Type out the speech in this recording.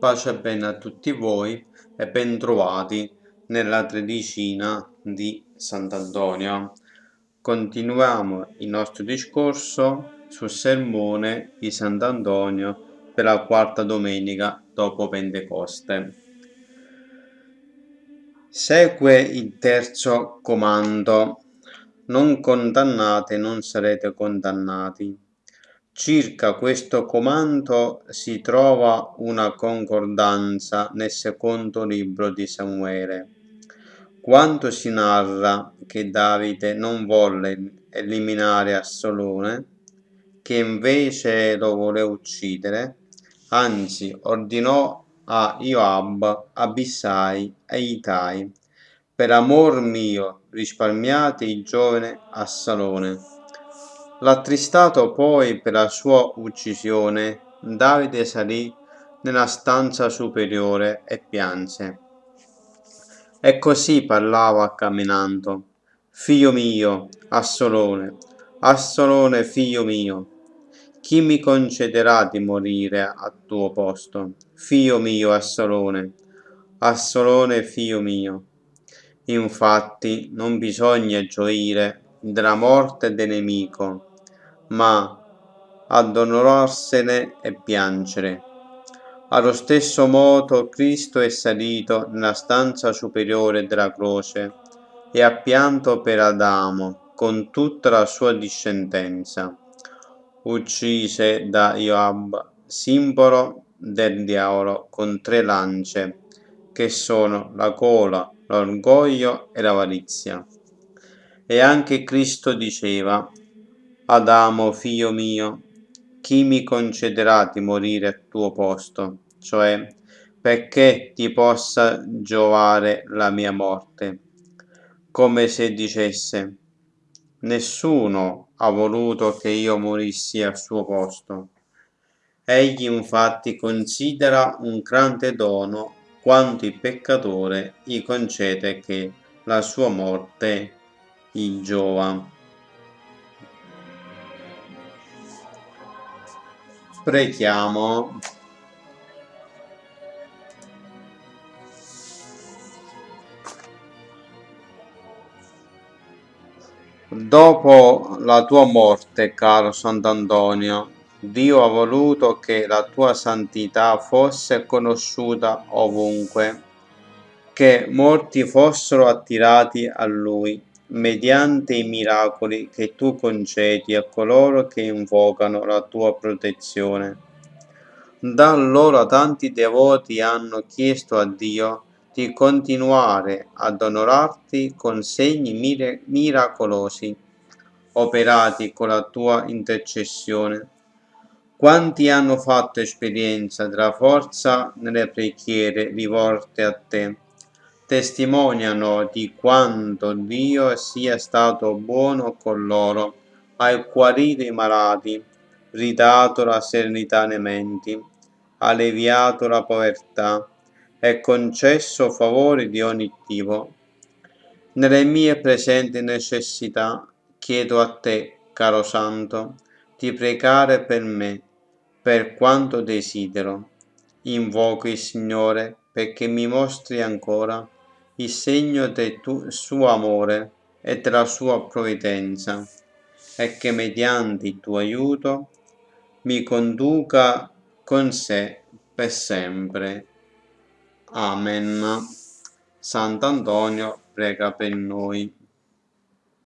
Pace e bene a tutti voi e ben trovati nella tredicina di Sant'Antonio. Continuiamo il nostro discorso sul sermone di Sant'Antonio per la quarta domenica dopo Pentecoste. Segue il terzo comando non condannate non sarete condannati. Circa questo comando si trova una concordanza nel secondo libro di Samuele. Quando si narra che Davide non volle eliminare Assolone, che invece lo vuole uccidere, anzi ordinò a Joab, Abissai e Itai per amor mio, risparmiate il giovane Assalone. L'attristato poi per la sua uccisione, Davide salì nella stanza superiore e pianse. E così parlava camminando. Figlio mio, Assolone, Assolone figlio mio, chi mi concederà di morire a tuo posto? Figlio mio, Assolone, Assolone figlio mio. Infatti non bisogna gioire della morte del nemico, ma addolorarsene e piangere. Allo stesso modo Cristo è salito nella stanza superiore della croce e ha pianto per Adamo con tutta la sua discendenza, uccise da Joab, simbolo del diavolo, con tre lance, che sono la gola, l'orgoglio e l'avarizia. E anche Cristo diceva, Adamo, figlio mio, chi mi concederà di morire al tuo posto? Cioè, perché ti possa giovare la mia morte? Come se dicesse, nessuno ha voluto che io morissi al suo posto. Egli infatti considera un grande dono quanto il peccatore gli concede che la sua morte gli giova. Preghiamo. Dopo la tua morte, caro Sant'Antonio, Dio ha voluto che la tua santità fosse conosciuta ovunque, che molti fossero attirati a Lui mediante i miracoli che tu concedi a coloro che invocano la tua protezione. Da allora tanti devoti hanno chiesto a Dio di continuare ad onorarti con segni miracolosi operati con la tua intercessione quanti hanno fatto esperienza della forza nelle preghiere rivolte a te, testimoniano di quanto Dio sia stato buono con loro, hai guarito i malati, ridato la serenità nei menti, alleviato la povertà e concesso favori di ogni tipo. Nelle mie presenti necessità chiedo a te, caro Santo, di pregare per me per quanto desidero. Invoco il Signore perché mi mostri ancora il segno del suo amore e della sua provvidenza e che mediante il tuo aiuto mi conduca con sé per sempre. Amen. Sant'Antonio prega per noi.